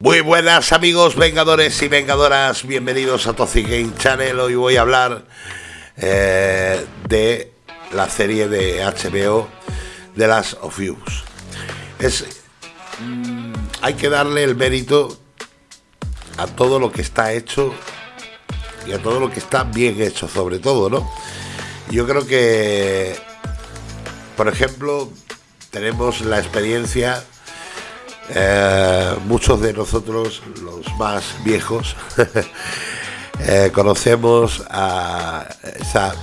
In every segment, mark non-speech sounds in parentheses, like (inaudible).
Muy buenas amigos vengadores y vengadoras, bienvenidos a Toxic Game Channel. Hoy voy a hablar eh, de la serie de HBO de las of Us. Es, mm, hay que darle el mérito a todo lo que está hecho y a todo lo que está bien hecho, sobre todo, ¿no? Yo creo que, por ejemplo, tenemos la experiencia eh, muchos de nosotros, los más viejos, (laughs) eh, conocemos a esa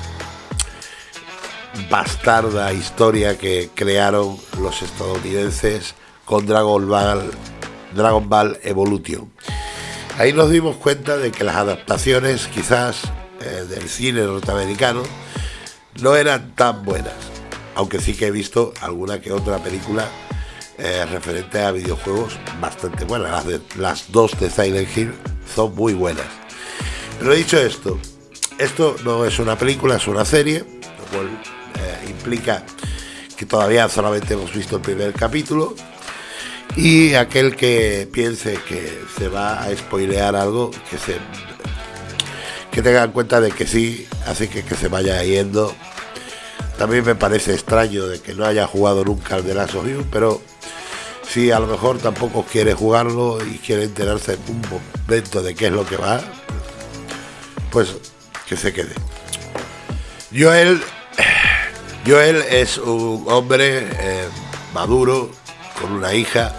bastarda historia que crearon los estadounidenses con Dragon Ball, Dragon Ball Evolution. Ahí nos dimos cuenta de que las adaptaciones quizás eh, del cine norteamericano no eran tan buenas, aunque sí que he visto alguna que otra película eh, referente a videojuegos bastante buenas. Las, dos de Silent Hill son muy buenas. Pero dicho esto, esto no es una película, es una serie, lo cual eh, implica que todavía solamente hemos visto el primer capítulo. Y aquel que piense que se va a spoilear algo, que se que tenga en cuenta de que sí, así que que se vaya yendo. También me parece extraño de que no haya jugado nunca al de Last of pero si a lo mejor tampoco quiere jugarlo y quiere enterarse en un momento de qué es lo que va, pues que se quede. Joel, Joel es un hombre eh, maduro con una hija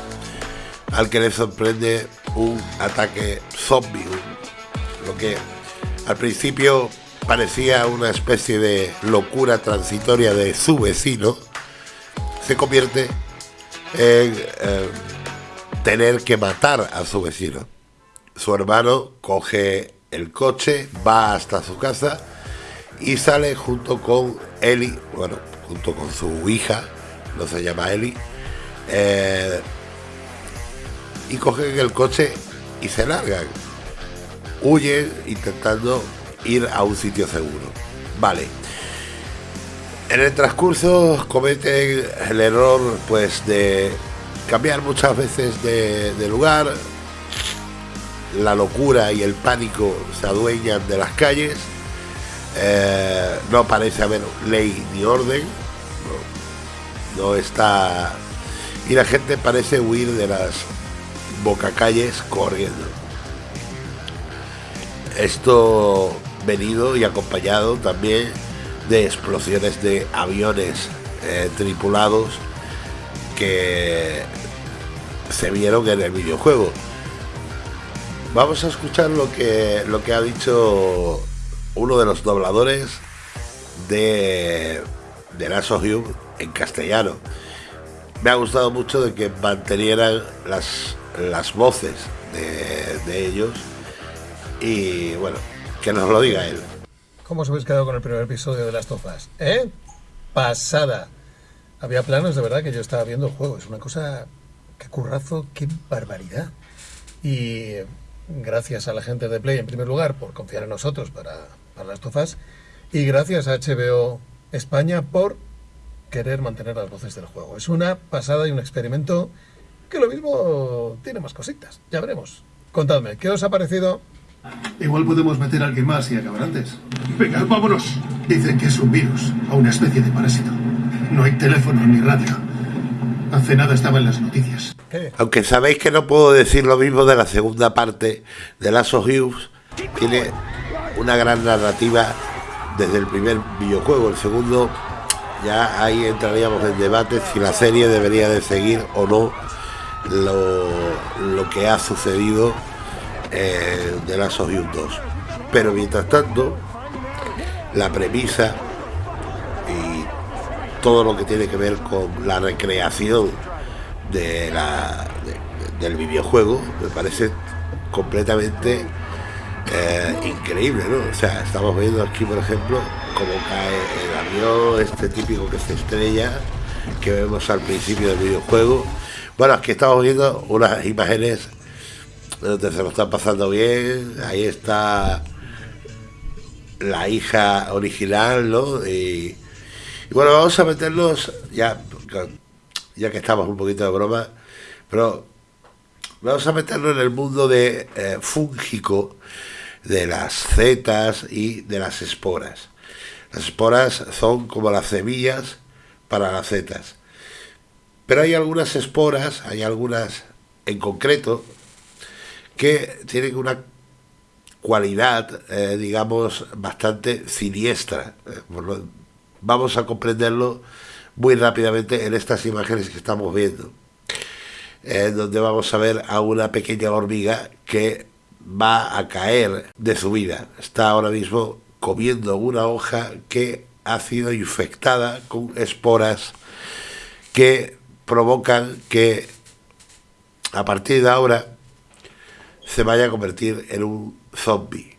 al que le sorprende un ataque zombie, lo que al principio parecía una especie de locura transitoria de su vecino, se convierte eh, tener que matar a su vecino. Su hermano coge el coche, va hasta su casa y sale junto con Eli, bueno, junto con su hija, no se llama Eli, eh, y cogen el coche y se largan. Huyen intentando ir a un sitio seguro. Vale. En el transcurso cometen el error pues de cambiar muchas veces de, lugar. La locura y el pánico se adueñan de las calles. Eh, no parece haber ley ni orden. No, está. Y la gente parece huir de las bocacalles corriendo. Esto venido y acompañado también de explosiones de aviones eh, tripulados que se vieron en el videojuego. Vamos a escuchar lo que, lo que ha dicho uno de los dobladores de, de Last en castellano. Me ha gustado mucho de que mantenieran las, las voces de, de ellos y bueno, que nos lo diga él. ¿Cómo os habéis quedado con el primer episodio de Las Tofas? ¿Eh? Pasada. Había planos de verdad que yo estaba viendo el juego. Es una cosa. Qué currazo, qué barbaridad. Y gracias a la gente de Play, en primer lugar, por confiar en nosotros para, para Las Tofas. Y gracias a HBO España por querer mantener las voces del juego. Es una pasada y un experimento que lo mismo tiene más cositas. Ya veremos. Contadme, ¿qué os ha parecido Igual podemos meter a alguien más y acabar antes. Venga, vámonos. Dicen que es un virus o una especie de parásito. No hay teléfono ni radio. Hace nada estaba en las noticias. Aunque sabéis que no puedo decir lo mismo de la segunda parte de Last of Us, tiene una gran narrativa desde el primer videojuego. El segundo, ya ahí entraríamos en debate si la serie debería de seguir o no lo, lo que ha sucedido eh, de las of 2. Pero mientras tanto, la premisa y todo lo que tiene que ver con la recreación de la, del videojuego me parece completamente eh, increíble, ¿no? O sea, estamos viendo aquí, por ejemplo, cómo cae el avión, este típico que se estrella, que vemos al principio del videojuego. Bueno, aquí estamos viendo unas imágenes se lo está pasando bien. Ahí está la hija original, ¿no? Y, bueno, vamos a meternos, ya, ya que estamos un poquito de broma, pero Vamos a meterlo en el mundo de eh, fúngico de las setas y de las esporas. Las esporas son como las semillas para las setas. Pero hay algunas esporas, hay algunas en concreto, que tienen una cualidad, eh, digamos, bastante siniestra. Eh, vamos a comprenderlo muy rápidamente en estas imágenes que estamos viendo, donde vamos a ver a una pequeña hormiga que va a caer de su vida. Está ahora mismo comiendo una hoja que ha sido infectada con esporas que provocan que a partir de ahora se vaya a convertir en un zombie.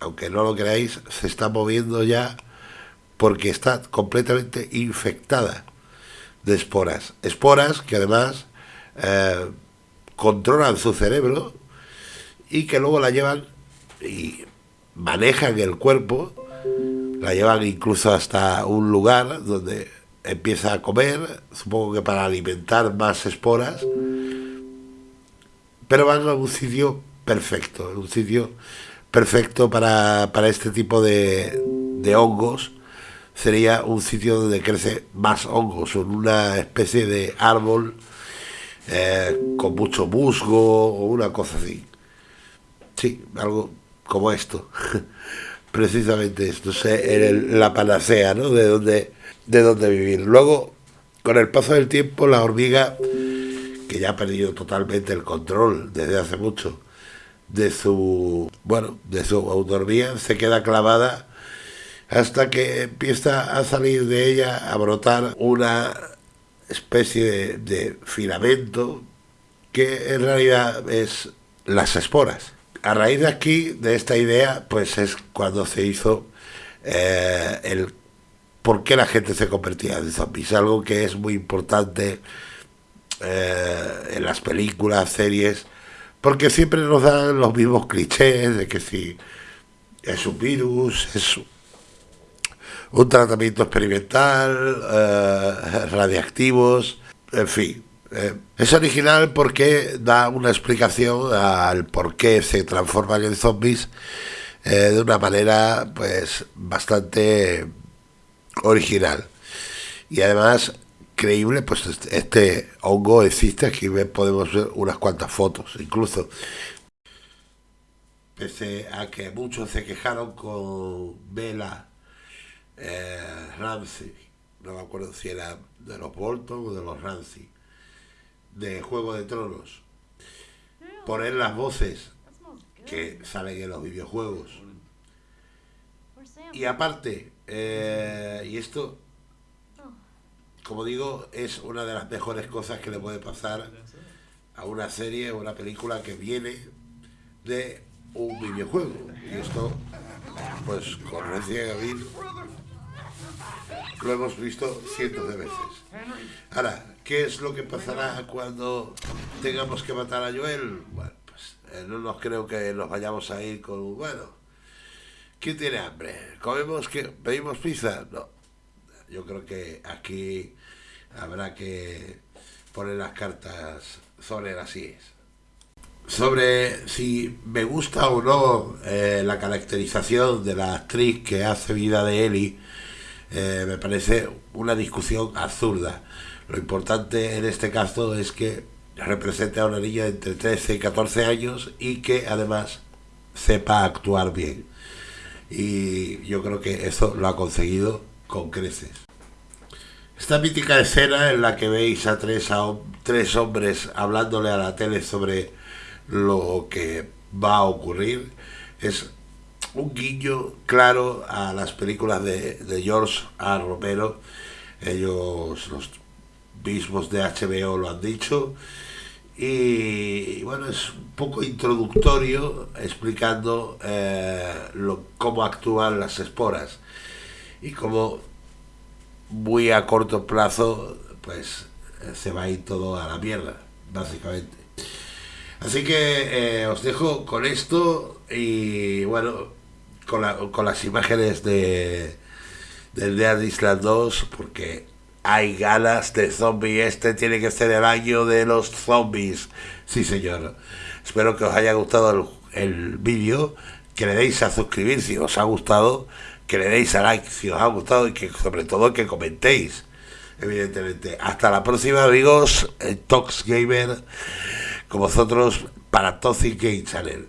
Aunque no lo creáis, se está moviendo ya porque está completamente infectada de esporas. Esporas que además eh, controlan su cerebro y que luego la llevan y manejan el cuerpo, la llevan incluso hasta un lugar donde empieza a comer, supongo que para alimentar más esporas, pero van a un sitio perfecto, un sitio perfecto para, este tipo de, de hongos, sería un sitio donde crece más hongos, en una especie de árbol eh, con mucho musgo o una cosa así. Sí, algo como esto. (laughs) Precisamente esto, es la panacea, ¿no? De dónde, de dónde vivir. Luego, con el paso del tiempo, la hormiga, que ya ha perdido totalmente el control desde hace mucho de su, bueno, de su autonomía, se queda clavada hasta que empieza a salir de ella, a brotar una especie de, filamento que en realidad es las esporas. A raíz de aquí, de esta idea, pues es cuando se hizo eh, el por qué la gente se convertía en zombies, algo que es muy importante eh, en las películas, series, porque siempre nos dan los mismos clichés de que si es un virus, es un tratamiento experimental, eh, radiactivos, en fin, eh, es original porque da una explicación al por qué se transforman en zombies de una manera pues bastante original. Y además creíble, pues este, este hongo existe, aquí podemos ver unas cuantas fotos incluso. Pese a que muchos se quejaron con Bella eh, Ramsey, no me acuerdo si era de los Bolton o de los Ramsey de Juego de Tronos. Poner las voces que salen en los videojuegos. Y aparte, eh, y esto, como digo, es una de las mejores cosas que le puede pasar a una serie o una película que viene de un videojuego. Y esto, pues con Resident Evil, lo hemos visto cientos de veces. Ahora, ¿Qué es lo que pasará cuando tengamos que matar a Joel? Bueno, pues eh, no nos creo que nos vayamos a ir con, bueno, ¿quién tiene hambre? ¿Comemos que pedimos pizza? No, yo creo que aquí habrá que poner las cartas sobre las IES. Sobre si me gusta o no eh, la caracterización de la actriz que hace vida de Eli, eh, me parece una discusión absurda. Lo importante en este caso es que represente a una niña de entre 13 y 14 años y que además sepa actuar bien. Y yo creo que eso lo ha conseguido con creces. Esta mítica escena en la que veis a tres, a tres hombres hablándole a la tele sobre lo que va a ocurrir es un guiño claro a las películas de, de George A. Romero. Ellos, los mismos de HBO lo han dicho. Y bueno, es un poco introductorio explicando eh, cómo actúan las esporas y cómo muy a corto plazo pues eh, se va a ir todo a la mierda, básicamente. Así que eh, os dejo con esto y bueno, con, con las imágenes de del Dead Island 2 porque hay ganas de zombie. Este tiene que ser el año de los zombies. Sí, señor. Espero que os haya gustado el, el vídeo, que le deis a suscribir si os ha gustado, que le deis a like si os ha gustado y que sobre todo que comentéis. Evidentemente. Hasta la próxima, amigos. Tox Gamer con vosotros para Toxic Game Channel.